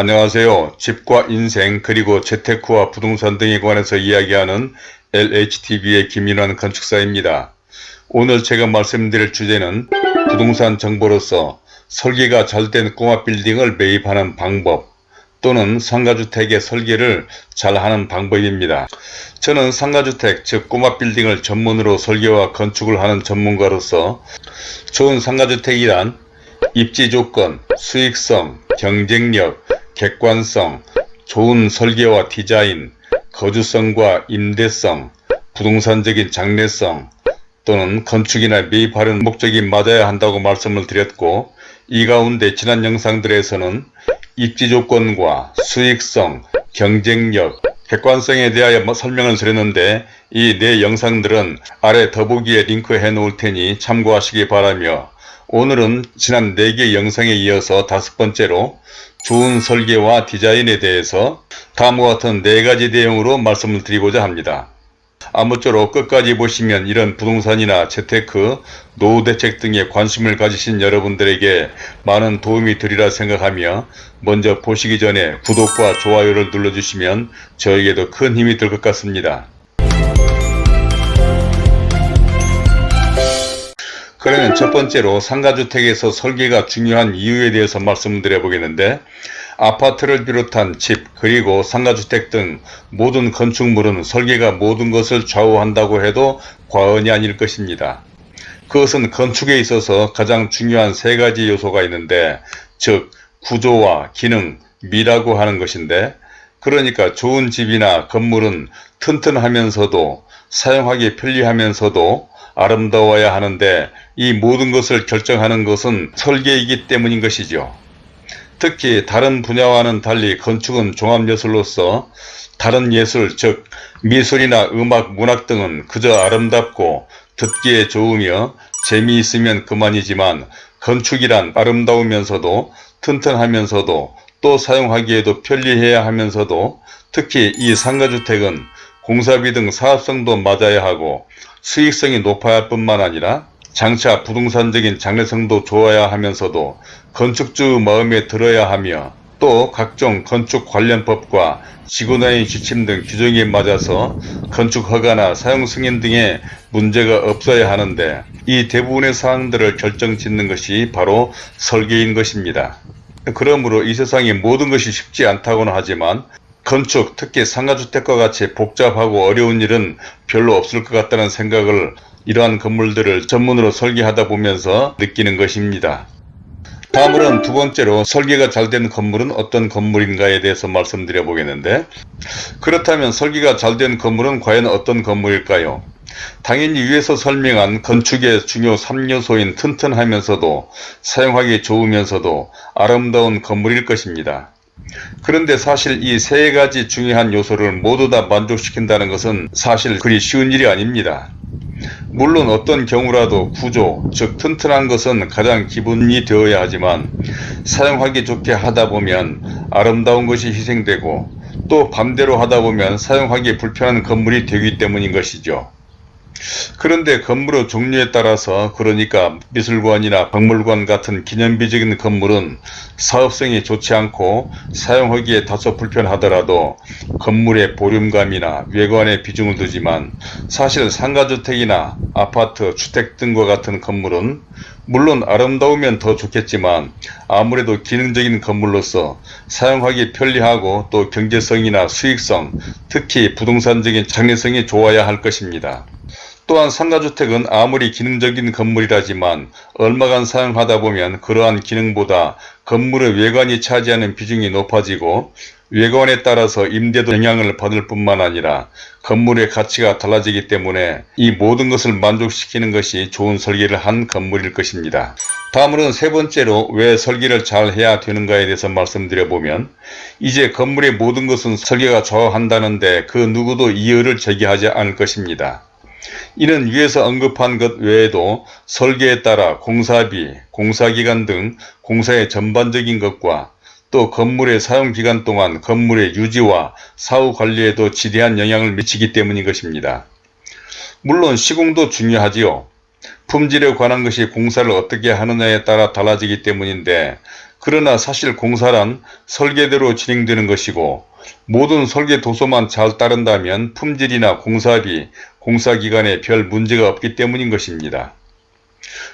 안녕하세요. 집과 인생 그리고 재테크와 부동산 등에 관해서 이야기하는 LHTV의 김인환 건축사입니다. 오늘 제가 말씀드릴 주제는 부동산 정보로서 설계가 잘 된 꼬마 빌딩을 매입하는 방법 또는 상가주택의 설계를 잘 하는 방법입니다. 저는 상가주택 즉 꼬마 빌딩을 전문으로 설계와 건축을 하는 전문가로서 좋은 상가주택이란 입지 조건, 수익성, 경쟁력, 객관성, 좋은 설계와 디자인, 거주성과 임대성, 부동산적인 장래성 또는 건축이나 매입하려는 목적이 맞아야 한다고 말씀을 드렸고 이 가운데 지난 영상들에서는 입지조건과 수익성, 경쟁력, 객관성에 대하여 뭐 설명을 드렸는데 이 네 영상들은 아래 더보기에 링크해 놓을 테니 참고하시기 바라며 오늘은 지난 4개 영상에 이어서 다섯 번째로 좋은 설계와 디자인에 대해서 다음과 같은 4가지 내용으로 말씀을 드리고자 합니다. 아무쪼록 끝까지 보시면 이런 부동산이나 재테크, 노후대책 등에 관심을 가지신 여러분들에게 많은 도움이 되리라 생각하며 먼저 보시기 전에 구독과 좋아요를 눌러주시면 저에게도 큰 힘이 될 것 같습니다. 그러면 첫 번째로 상가주택에서 설계가 중요한 이유에 대해서 말씀드려 보겠는데 아파트를 비롯한 집 그리고 상가주택 등 모든 건축물은 설계가 모든 것을 좌우한다고 해도 과언이 아닐 것입니다. 그것은 건축에 있어서 가장 중요한 세 가지 요소가 있는데 즉 구조와 기능, 미라고 하는 것인데 그러니까 좋은 집이나 건물은 튼튼하면서도 사용하기 편리하면서도 아름다워야 하는데 이 모든 것을 결정하는 것은 설계이기 때문인 것이죠. 특히 다른 분야와는 달리 건축은 종합예술로서 다른 예술 즉 미술이나 음악, 문학 등은 그저 아름답고 듣기에 좋으며 재미있으면 그만이지만 건축이란 아름다우면서도 튼튼하면서도 또 사용하기에도 편리해야 하면서도 특히 이 상가주택은 공사비 등 사업성도 맞아야 하고 수익성이 높아야 할 뿐만 아니라 장차 부동산적인 장래성도 좋아야 하면서도 건축주 마음에 들어야 하며 또 각종 건축 관련 법과 지구난의 지침 등 규정에 맞아서 건축 허가나 사용 승인 등의 문제가 없어야 하는데 이 대부분의 사항들을 결정짓는 것이 바로 설계인 것입니다. 그러므로 이 세상의 모든 것이 쉽지 않다고는 하지만 건축 특히 상가주택과 같이 복잡하고 어려운 일은 별로 없을 것 같다는 생각을 이러한 건물들을 전문으로 설계하다 보면서 느끼는 것입니다. 다음으로는 두 번째로 설계가 잘 된 건물은 어떤 건물인가에 대해서 말씀드려 보겠는데 그렇다면 설계가 잘 된 건물은 과연 어떤 건물일까요? 당연히 위에서 설명한 건축의 중요 3요소인 튼튼하면서도 사용하기 좋으면서도 아름다운 건물일 것입니다. 그런데 사실 이 세 가지 중요한 요소를 모두 다 만족시킨다는 것은 사실 그리 쉬운 일이 아닙니다. 물론 어떤 경우라도 구조, 즉 튼튼한 것은 가장 기본이 되어야 하지만 사용하기 좋게 하다 보면 아름다운 것이 희생되고 또 반대로 하다 보면 사용하기 불편한 건물이 되기 때문인 것이죠. 그런데 건물의 종류에 따라서 그러니까 미술관이나 박물관 같은 기념비적인 건물은 사업성이 좋지 않고 사용하기에 다소 불편하더라도 건물의 보름감이나 외관에 비중을 두지만 사실 상가주택이나 아파트, 주택 등과 같은 건물은 물론 아름다우면 더 좋겠지만 아무래도 기능적인 건물로서 사용하기 편리하고 또 경제성이나 수익성, 특히 부동산적인 장래성이 좋아야 할 것입니다. 또한 상가주택은 아무리 기능적인 건물이라지만 얼마간 사용하다 보면 그러한 기능보다 건물의 외관이 차지하는 비중이 높아지고 외관에 따라서 임대도 영향을 받을 뿐만 아니라 건물의 가치가 달라지기 때문에 이 모든 것을 만족시키는 것이 좋은 설계를 한 건물일 것입니다. 다음으로는 세 번째로 왜 설계를 잘 해야 되는가에 대해서 말씀드려보면 이제 건물의 모든 것은 설계가 좌우한다는데 그 누구도 이의를 제기하지 않을 것입니다. 이는 위에서 언급한 것 외에도 설계에 따라 공사비, 공사기간 등 공사의 전반적인 것과 또 건물의 사용기간 동안 건물의 유지와 사후 관리에도 지대한 영향을 미치기 때문인 것입니다. 물론 시공도 중요하지요. 품질에 관한 것이 공사를 어떻게 하느냐에 따라 달라지기 때문인데 그러나 사실 공사란 설계대로 진행되는 것이고 모든 설계 도서만 잘 따른다면 품질이나 공사비, 공사기간에 별 문제가 없기 때문인 것입니다.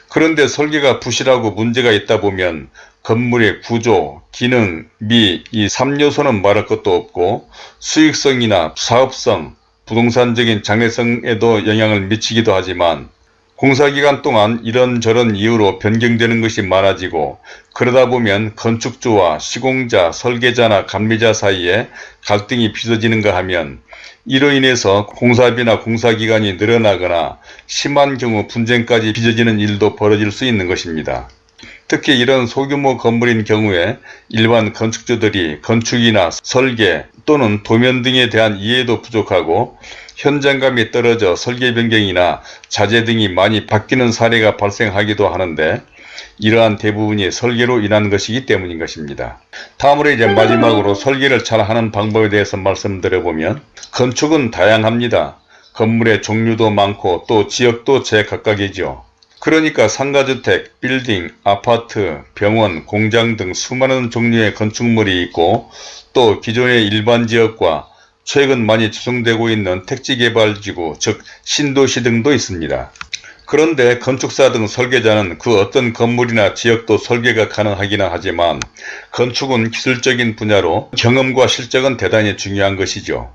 그런데 설계가 부실하고 문제가 있다 보면 건물의 구조, 기능, 미 이 3요소는 말할 것도 없고 수익성이나 사업성, 부동산적인 장래성에도 영향을 미치기도 하지만 공사기간 동안 이런저런 이유로 변경되는 것이 많아지고 그러다 보면 건축주와 시공자, 설계자나 감리자 사이에 갈등이 빚어지는가 하면 이로 인해서 공사비나 공사기간이 늘어나거나 심한 경우 분쟁까지 빚어지는 일도 벌어질 수 있는 것입니다. 특히 이런 소규모 건물인 경우에 일반 건축주들이 건축이나 설계 또는 도면 등에 대한 이해도 부족하고 현장감이 떨어져 설계 변경이나 자재 등이 많이 바뀌는 사례가 발생하기도 하는데 이러한 대부분이 설계로 인한 것이기 때문인 것입니다. 다음으로 이제 마지막으로 설계를 잘 하는 방법에 대해서 말씀드려보면 건축은 다양합니다. 건물의 종류도 많고 또 지역도 제각각이죠. 그러니까 상가주택, 빌딩, 아파트, 병원, 공장 등 수많은 종류의 건축물이 있고 또 기존의 일반 지역과 최근 많이 조성되고 있는 택지개발지구 즉 신도시 등도 있습니다. 그런데 건축사 등 설계자는 그 어떤 건물이나 지역도 설계가 가능하기는 하지만 건축은 기술적인 분야로 경험과 실적은 대단히 중요한 것이죠.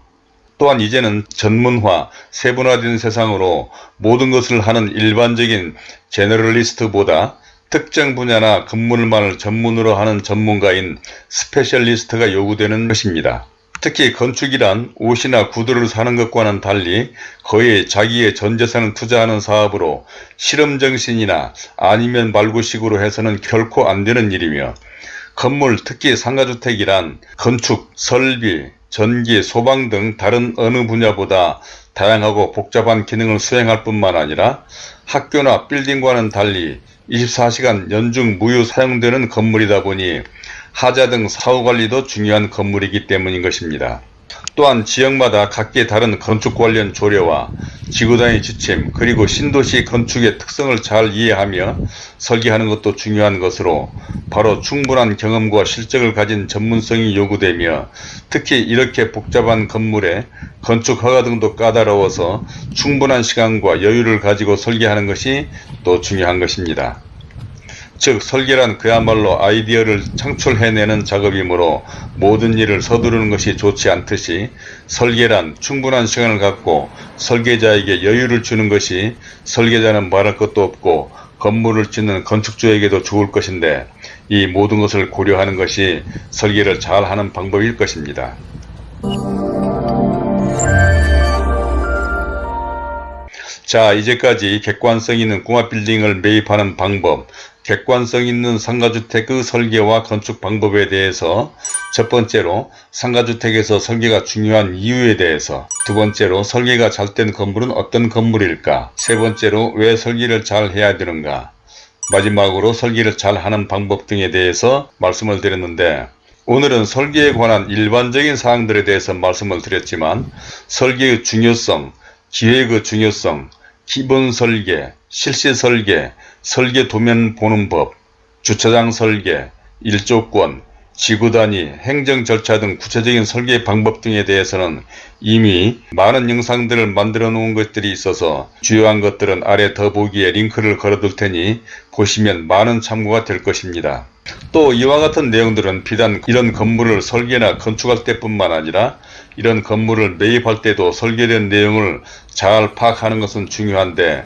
또한 이제는 전문화, 세분화된 세상으로 모든 것을 하는 일반적인 제너럴리스트보다 특정 분야나 건물만을 전문으로 하는 전문가인 specialist가 요구되는 것입니다. 특히 건축이란 옷이나 구두를 사는 것과는 달리 거의 자기의 전재산을 투자하는 사업으로 실험정신이나 아니면 말고식으로 해서는 결코 안 되는 일이며 건물 특히 상가주택이란 건축, 설비, 전기, 소방 등 다른 어느 분야보다 다양하고 복잡한 기능을 수행할 뿐만 아니라 학교나 빌딩과는 달리 24시간 연중 무휴 사용되는 건물이다 보니 하자 등 사후관리도 중요한 건물이기 때문인 것입니다. 또한 지역마다 각기 다른 건축 관련 조례와 지구단위 지침 그리고 신도시 건축의 특성을 잘 이해하며 설계하는 것도 중요한 것으로 바로 충분한 경험과 실적을 가진 전문성이 요구되며 특히 이렇게 복잡한 건물에 건축 허가 등도 까다로워서 충분한 시간과 여유를 가지고 설계하는 것이 또 중요한 것입니다. 즉 설계란 그야말로 아이디어를 창출해내는 작업이므로 모든 일을 서두르는 것이 좋지 않듯이 설계란 충분한 시간을 갖고 설계자에게 여유를 주는 것이 설계자는 말할 것도 없고 건물을 짓는 건축주에게도 좋을 것인데 이 모든 것을 고려하는 것이 설계를 잘하는 방법일 것입니다. 자 이제까지 객관성 있는 공합빌딩을 매입하는 방법 객관성 있는 상가주택의 설계와 건축 방법에 대해서 첫 번째로 상가주택에서 설계가 중요한 이유에 대해서 두 번째로 설계가 잘 된 건물은 어떤 건물일까 세 번째로 왜 설계를 잘 해야 되는가 마지막으로 설계를 잘 하는 방법 등에 대해서 말씀을 드렸는데 오늘은 설계에 관한 일반적인 사항들에 대해서 말씀을 드렸지만 설계의 중요성, 기획의 중요성, 기본 설계, 실시 설계, 설계 도면 보는 법, 주차장 설계, 일조권, 지구단위, 행정 절차 등 구체적인 설계 방법 등에 대해서는 이미 많은 영상들을 만들어 놓은 것들이 있어서 주요한 것들은 아래 더보기에 링크를 걸어둘 테니 보시면 많은 참고가 될 것입니다. 또 이와 같은 내용들은 비단 이런 건물을 설계나 건축할 때뿐만 아니라 이런 건물을 매입할 때도 설계된 내용을 잘 파악하는 것은 중요한데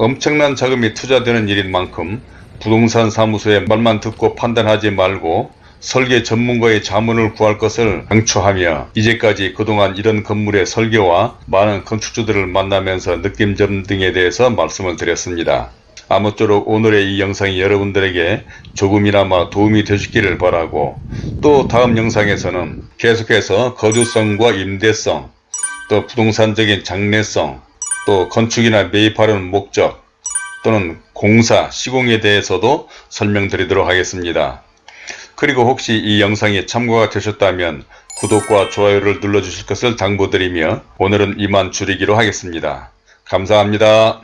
엄청난 자금이 투자되는 일인 만큼 부동산 사무소의 말만 듣고 판단하지 말고 설계 전문가의 자문을 구할 것을 강추하며 이제까지 그동안 이런 건물의 설계와 많은 건축주들을 만나면서 느낀 점 등에 대해서 말씀을 드렸습니다. 아무쪼록 오늘의 이 영상이 여러분들에게 조금이나마 도움이 되시기를 바라고 또 다음 영상에서는 계속해서 거주성과 임대성 또 부동산적인 장래성 또 건축이나 매입하려는 목적 또는 공사, 시공에 대해서도 설명드리도록 하겠습니다. 그리고 혹시 이 영상이 참고가 되셨다면 구독과 좋아요를 눌러주실 것을 당부드리며 오늘은 이만 줄이기로 하겠습니다. 감사합니다.